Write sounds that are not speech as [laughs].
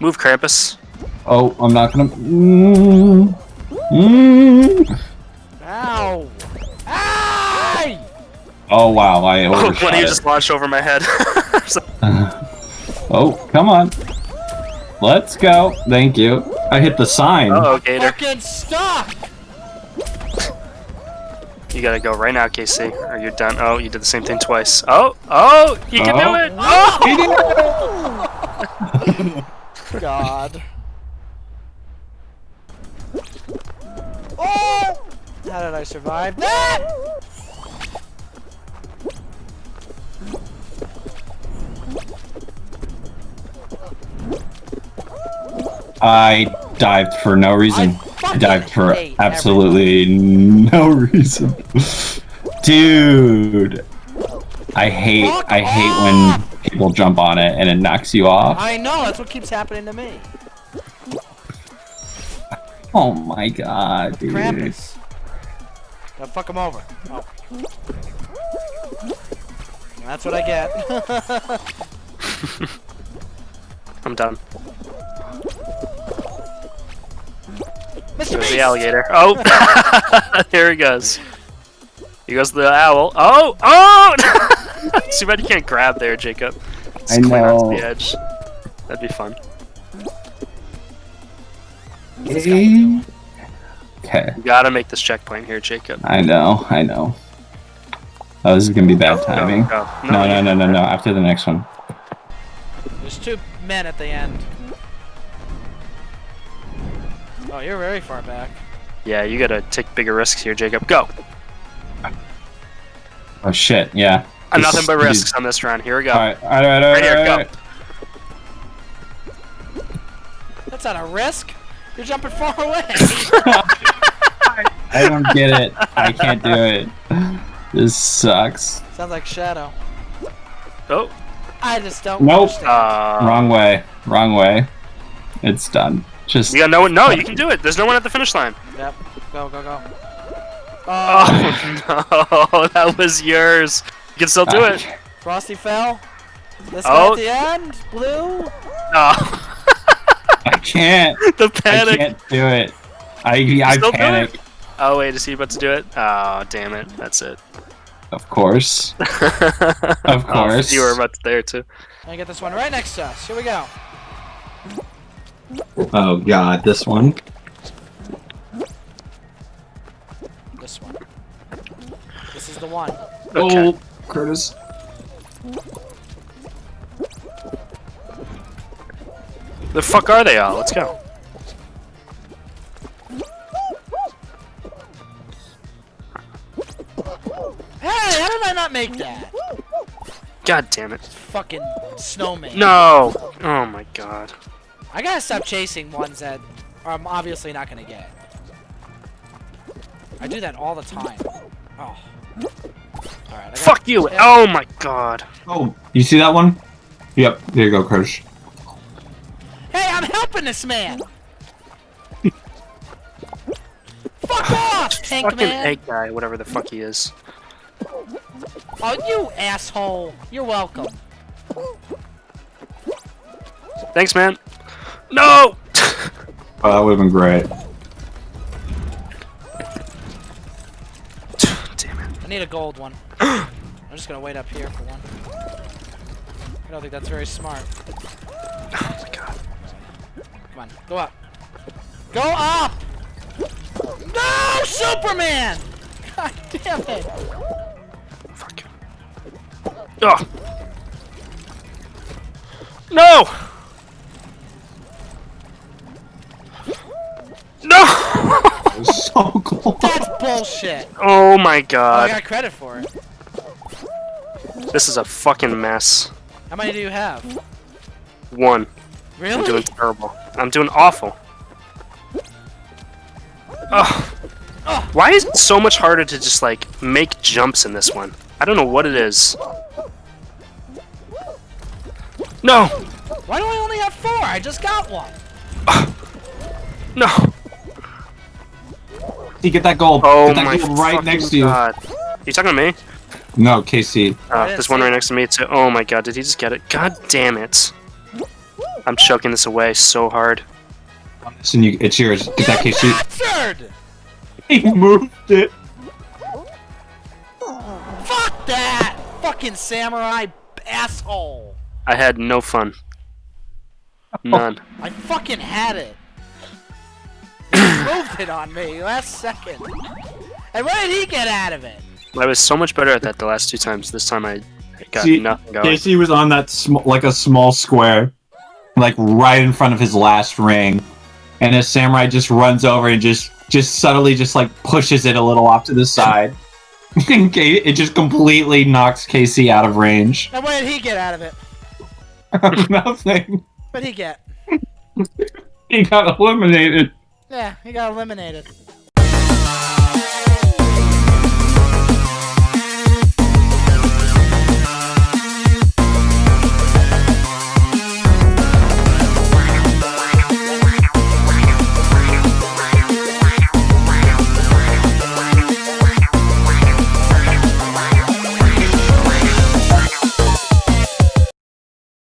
Move, Krampus. Oh, I'm not gonna. Mm, mm. Ow! Ay! Oh wow, I [laughs] Oh, overshot one of you just launched over my head. [laughs] [laughs] Oh, come on. Let's go. Thank you. I hit the sign. oh, Gator. Fucking stuck! You gotta go right now, Casey, or you're done. Oh, you did the same thing twice. Oh, oh, you can Oh. do it. Oh! God. [laughs] Oh! How did I survive that? I dived for no reason. I, fucking dived for hate absolutely no [laughs] reason. Dude. I hate Fuck I hate when people jump on it and it knocks you off. I know, that's what keeps happening to me. Oh my god, dude. Krampus. Now fuck him over. Oh. That's what I get. [laughs] I'm done. Mr. There's Beast! the alligator. Oh, [laughs] there he goes. He goes the owl. Oh, oh! [laughs] [laughs] Too bad you can't grab there, Jacob. Just I cling onto know. the edge. That'd be fun. Okay. Okay. You gotta make this checkpoint here, Jacob. I know, I know. Oh, this is gonna be bad timing. Go, go. No, no, you- no, no, no. After the next one. There's two men at the end. Oh, you're very far back. Yeah, you gotta take bigger risks here, Jacob. Go! Oh shit, yeah. Uh, This nothing but risks on this round. Here we go. Alright, alright, alright, Right here, alright, go. That's not a risk. You're jumping far [laughs] away. I don't get it. I can't do it. This sucks. Sounds like Shadow. Oh, I just don't Nope. understand. uh, Wrong way. Wrong way. It's done. Just Yeah. no one. No, you [laughs] can do it. There's no one at the finish line. Yep. Go, go, go. Oh, Oh [laughs] no, that was yours. You can still do it. [laughs] Frosty fell. This Oh. guy at the end. Blue. Oh, [laughs] [laughs] I can't. the I panic. can't do it. I I still panic. Oh wait, is he about to do it? Oh damn it, that's it. Of course. of oh, course. you were about to there too. I get this one right next to us. Here we go. Oh god, this one. This one. This is the one. Okay. Oh, Curtis. The fuck are they all? Let's go. Hey, how did I not make that? God damn it. Fucking snowman. No. Oh my god. I gotta stop chasing ones that I'm obviously not gonna get. I do that all the time. Oh. Alright, I got Fuck you. Oh my god. Oh, you see that one? Yep. There you go, Curtis. Hey, I'm helping this man! Fuck off, [laughs] tank Fucking man! egg guy, whatever the fuck he is. Oh, you asshole! You're welcome. Thanks, man. No. [laughs] Oh, that would have been great. I need a gold one. [gasps] I'm just gonna wait up here for one. I don't think that's very smart. Oh my god. Come on, go up. Go up! No, Superman! [laughs] God damn it! Fuck. Oh. No. No. So [laughs] close. That's bullshit. Oh my Oh, I got credit for it. This is a fucking mess. How many do you have? One. Really? I'm doing terrible. I'm doing awful. Ugh. Ugh. Why is it so much harder to just like make jumps in this one? I don't know what it is. No! Why do I only have four? I just got one. No! You get that gold. Oh get that my gold right fucking next to you. god. You talking to me? No, Casey. Uh, there's one right next to me too. Oh my god, did he just get it? God damn it. I'm choking this away so hard. So you, it's yours. Get that case sheet. Bastard! [laughs] He moved it. Fuck that! Fucking samurai asshole! I had no fun. None. I fucking had it. He moved it on me last second. And what did he get out of it? I was so much better at that the last two times. This time I got See, nothing going. Casey was on that sm- like a small square, like right in front of his last ring, and his samurai just runs over and just just subtly just like pushes it a little off to the side. [laughs] It just completely knocks Casey out of range. And what did he get out of it? [laughs] Nothing. What did he get? [laughs] He got eliminated. Yeah, he got eliminated.